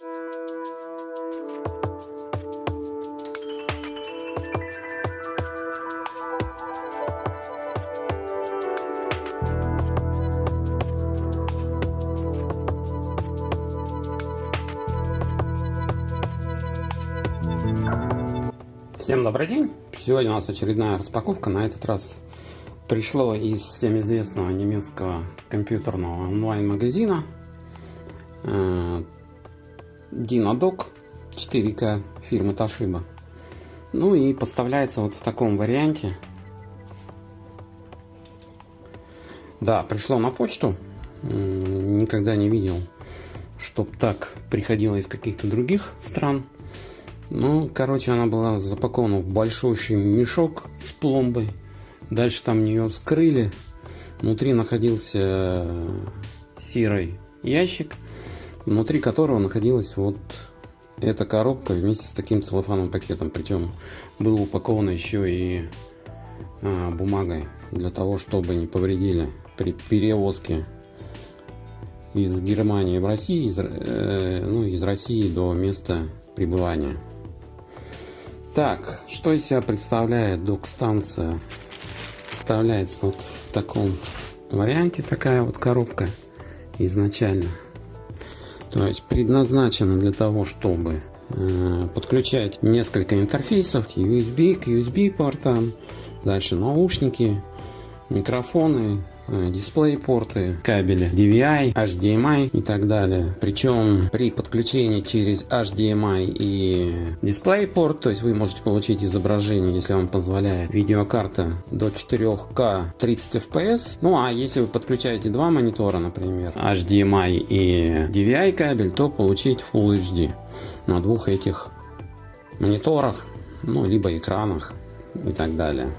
Всем добрый день! Сегодня у нас очередная распаковка. На этот раз пришло из всем известного немецкого компьютерного онлайн-магазина Dynadog 4K фирмы Toshiba. Ну и поставляется вот в таком варианте. Да, пришло на почту. Никогда не видел, чтоб так приходило из каких-то других стран. Ну, короче, она была запакована в большущий мешок с пломбой. Дальше там нее вскрыли. Внутри находился э, серый ящик, внутри которого находилась вот эта коробка вместе с таким целлофановым пакетом. Причем был упакован еще и а, бумагой для того, чтобы не повредили при перевозке из Германии в Россию, из, э, ну, из России до места пребывания. Так, что из себя представляет док-станция? Представляется вот в таком варианте такая вот коробка изначально. То есть предназначена для того, чтобы э, подключать несколько интерфейсов USB к USB портам, дальше наушники, микрофоны, Э, дисплей порты, кабели DVI, HDMI и так далее. Причем при подключении через HDMI и дисплей порт, то есть вы можете получить изображение, если вам позволяет видеокарта до 4К 30 FPS. Ну а если вы подключаете два монитора, например, HDMI и DVI кабель, то получить Full HD на двух этих мониторах, ну либо экранах и так далее.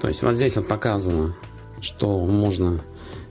То есть вот здесь вот показано что можно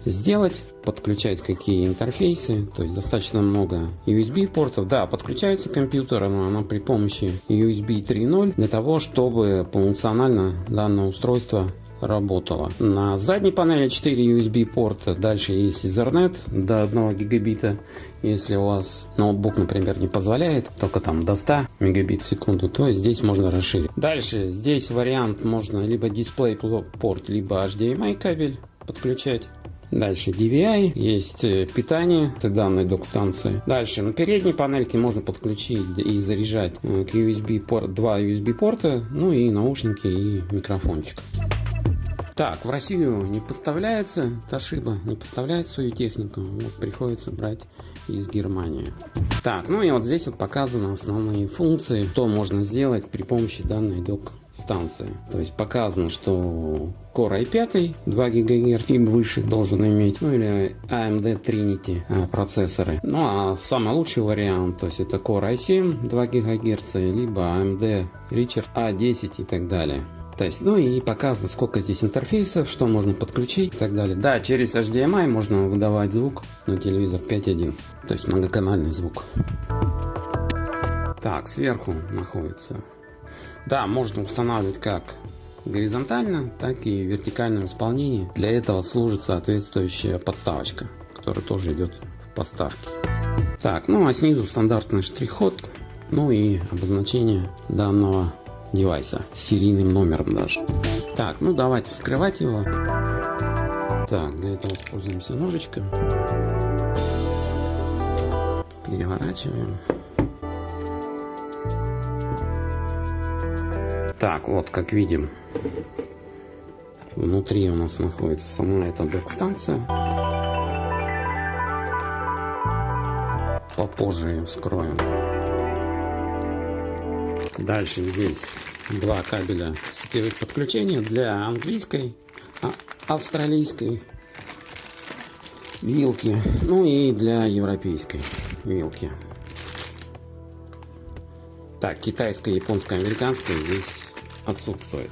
сделать, подключать какие интерфейсы, то есть достаточно много USB портов. Да, подключается компьютер, но она при помощи USB 3.0 для того, чтобы полнофункционально данное устройство работало. На задней панели 4 USB порта, дальше есть Ethernet до 1 гигабита. Если у вас ноутбук, например, не позволяет, только там до 100 мегабит в секунду, то здесь можно расширить. Дальше здесь вариант можно либо дисплей порт, либо HDMI кабель подключать. Дальше DVI, есть э, питание данной док-станции. Дальше на передней панельке можно подключить и заряжать э, к USB порт, два USB порта, ну и наушники и микрофончик. Так, в Россию не поставляется Toshiba, не поставляет свою технику, вот приходится брать из Германии. Так, ну и вот здесь вот показаны основные функции, что можно сделать при помощи данной док станции. То есть показано, что Core i5 2 ГГц и выше должен иметь, ну или AMD Trinity а, процессоры. Ну а самый лучший вариант, то есть это Core i7 2 ГГц, либо AMD Richard A10 и так далее. То есть, ну и показано, сколько здесь интерфейсов, что можно подключить и так далее. Да, через HDMI можно выдавать звук на телевизор 5.1, то есть многоканальный звук. Так, сверху находится. Да, можно устанавливать как горизонтально, так и в вертикальном исполнении. Для этого служит соответствующая подставочка, которая тоже идет в поставке. Так, ну а снизу стандартный штрих-код, ну и обозначение данного девайса с серийным номером даже. Так, ну давайте вскрывать его. Так, для этого используемся ножичком. Переворачиваем. Так, вот как видим, внутри у нас находится сама эта док-станция. Попозже ее вскроем. Дальше здесь два кабеля сетевых подключения для английской, а, австралийской вилки, ну и для европейской вилки. Так, китайская, японская, американская здесь отсутствует.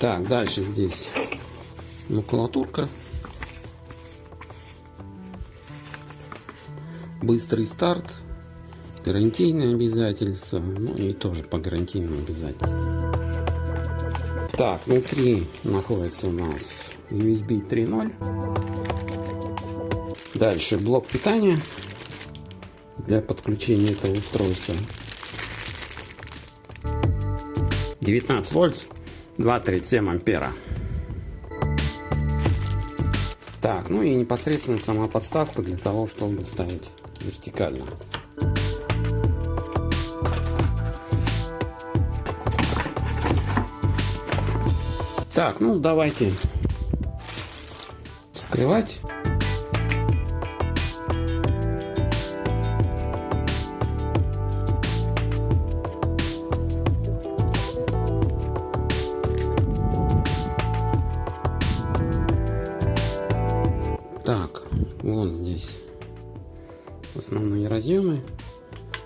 Так, дальше здесь макулатурка. Быстрый старт гарантийные обязательства, ну и тоже по гарантийным обязательствам. Так, внутри находится у нас USB 3.0. Дальше блок питания для подключения этого устройства. 19 вольт, 2,37 ампера. Так, ну и непосредственно сама подставка для того, чтобы ставить вертикально. Так, ну давайте вскрывать. Так, вот здесь основные разъемы.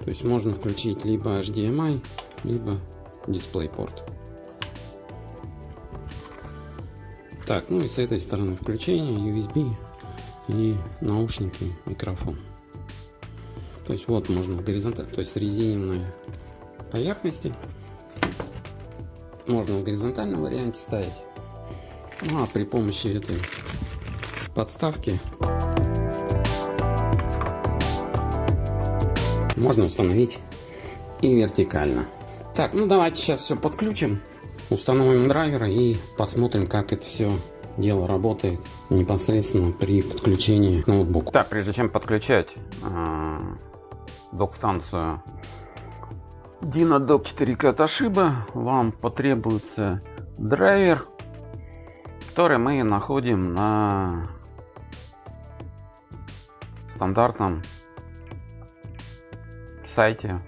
То есть можно включить либо HDMI, либо DisplayPort. Так, ну и с этой стороны включение, USB и наушники, микрофон. То есть вот можно горизонтально, то есть резиновые поверхности. Можно в горизонтальном варианте ставить. Ну а при помощи этой подставки можно установить и вертикально. Так, ну давайте сейчас все подключим. Установим драйверы и посмотрим, как это все дело работает непосредственно при подключении к ноутбуку. Так, прежде чем подключать э, док-станцию DynaDock 4K Toshiba, вам потребуется драйвер, который мы находим на стандартном сайте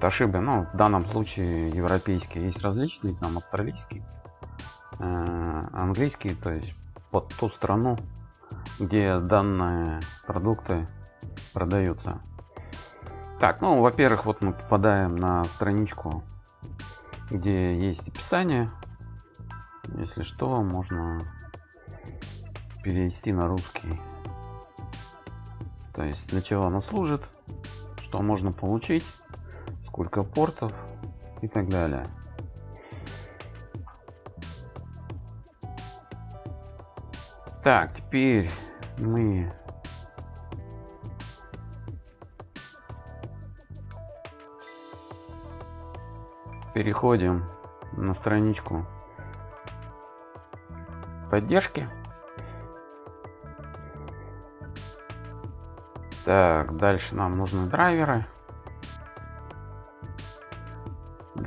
Toshiba, ну, в данном случае европейские, есть различные, там австралийские, э, английские, то есть под ту страну, где данные продукты продаются. Так, ну, во-первых, вот мы попадаем на страничку, где есть описание. Если что, можно перевести на русский. То есть для чего оно служит, что можно получить сколько портов и так далее. Так, теперь мы переходим на страничку поддержки. Так, дальше нам нужны драйверы.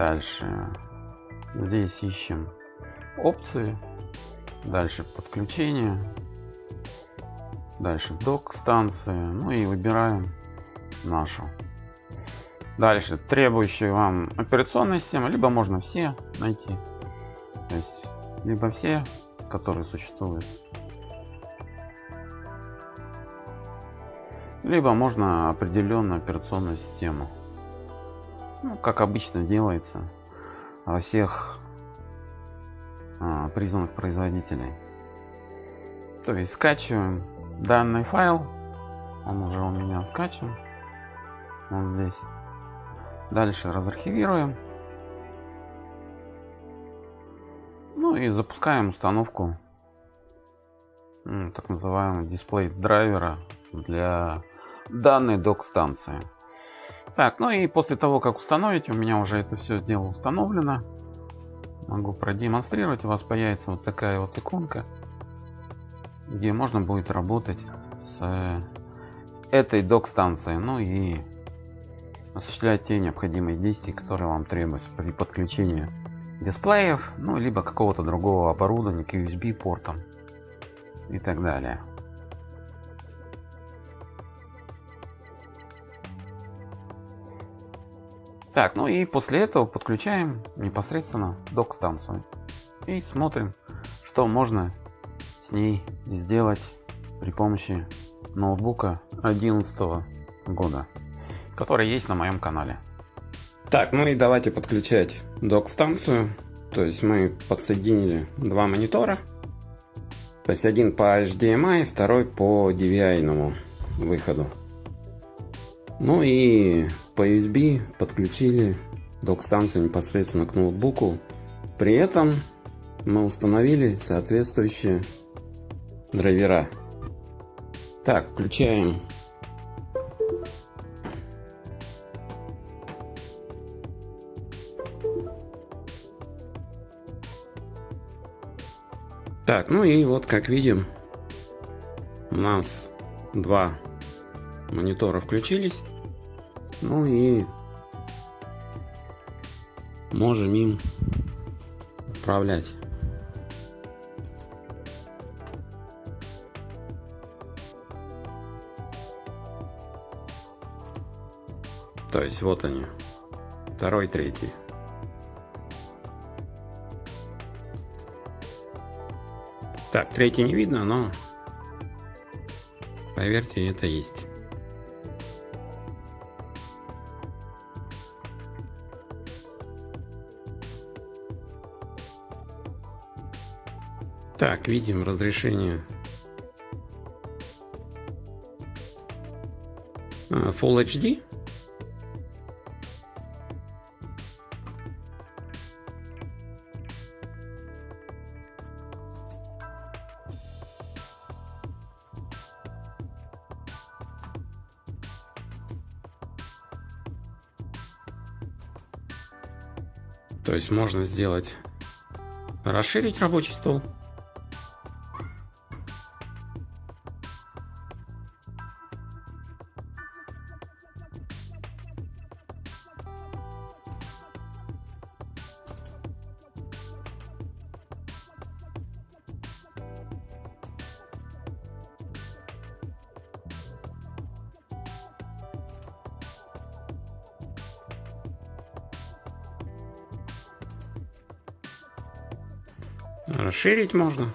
Дальше здесь ищем опции. Дальше подключение. Дальше док станции. Ну и выбираем нашу. Дальше требующие вам операционная система, либо можно все найти. То есть, либо все, которые существуют. Либо можно определенную операционную систему ну, как обычно делается во всех а, признанных производителей. То есть скачиваем данный файл, он уже у меня скачан, вот здесь. Дальше разархивируем. Ну и запускаем установку так называемого дисплей драйвера для данной док станции. Так, ну и после того, как установить, у меня уже это все дело установлено. Могу продемонстрировать. У вас появится вот такая вот иконка, где можно будет работать с э, этой док-станцией. Ну и осуществлять те необходимые действия, которые вам требуются при подключении дисплеев, ну либо какого-то другого оборудования к USB портам и так далее. Так, ну и после этого подключаем непосредственно док-станцию. И смотрим, что можно с ней сделать при помощи ноутбука 2011 года, который есть на моем канале. Так, ну и давайте подключать док-станцию. То есть мы подсоединили два монитора. То есть один по HDMI, второй по DVI выходу. Ну и по USB подключили док-станцию непосредственно к ноутбуку. При этом мы установили соответствующие драйвера. Так, включаем. Так, ну и вот как видим, у нас два монитора включились. Ну и можем им управлять. То есть вот они, второй, третий. Так, третий не видно, но поверьте, это есть. Так, видим разрешение а, Full HD. То есть можно сделать расширить рабочий стол. Расширить можно.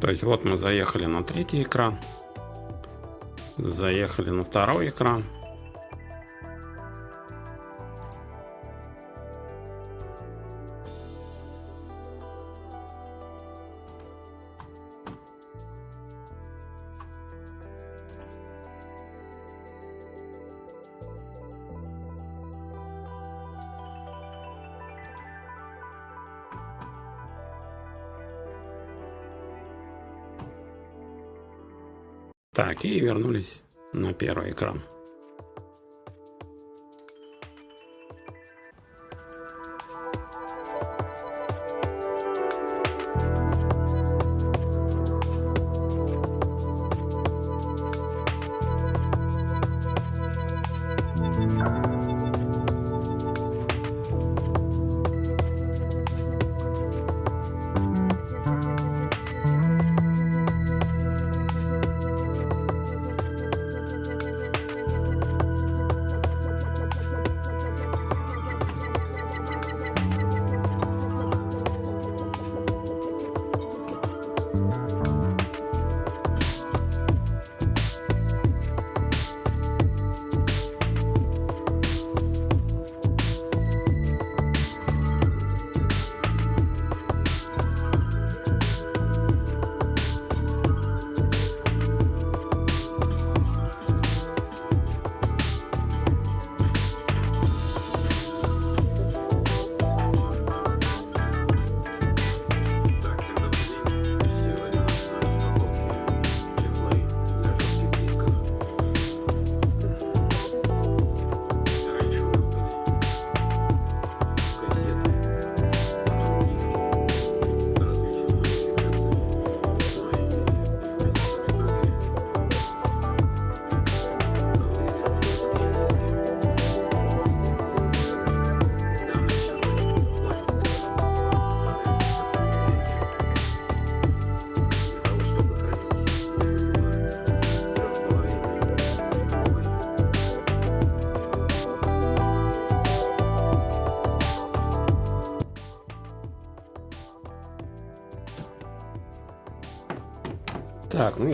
То есть вот мы заехали на третий экран, заехали на второй экран. Так, и вернулись на первый экран.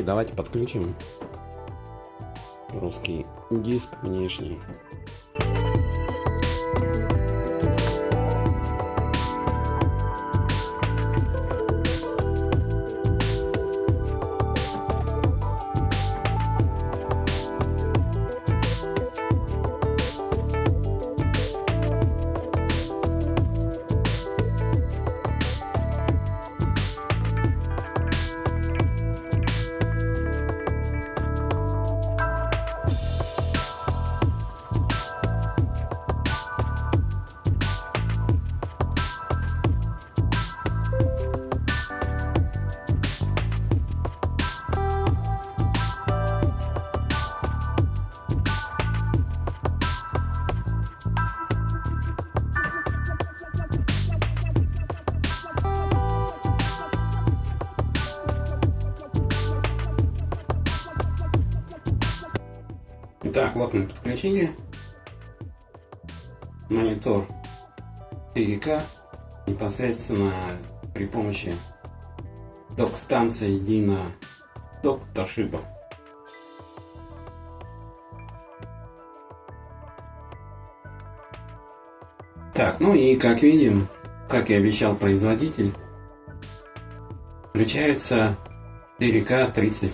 Давайте подключим русский диск внешний. Мы подключили монитор 4К непосредственно при помощи док-станции Dina Dock Toshiba. Так, ну и как видим, как и обещал производитель, включается 4К 30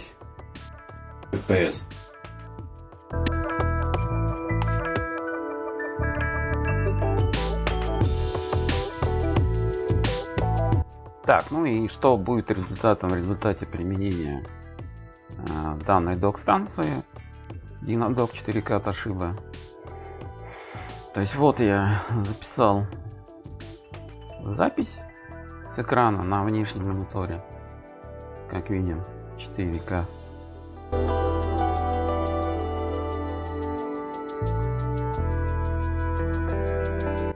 FPS. Так, ну и что будет результатом в результате применения э, данной док-станции Dynadog 4K Toshiba. То есть вот я записал запись с экрана на внешнем мониторе, как видим, 4К.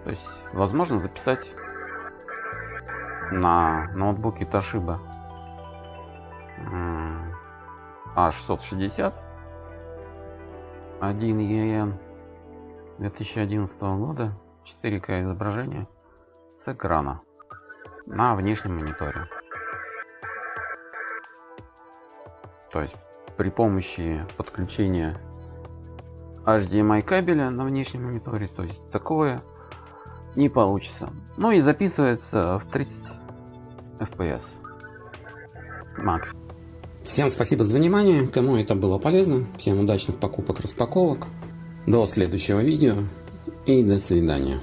То есть возможно записать на ноутбуке Toshiba A660 1 EN 2011 года 4К изображение с экрана на внешнем мониторе. То есть при помощи подключения HDMI кабеля на внешнем мониторе, то есть такое не получится. Ну и записывается в 30 FPS. Макс. Всем спасибо за внимание. Кому это было полезно. Всем удачных покупок, распаковок. До следующего видео и до свидания.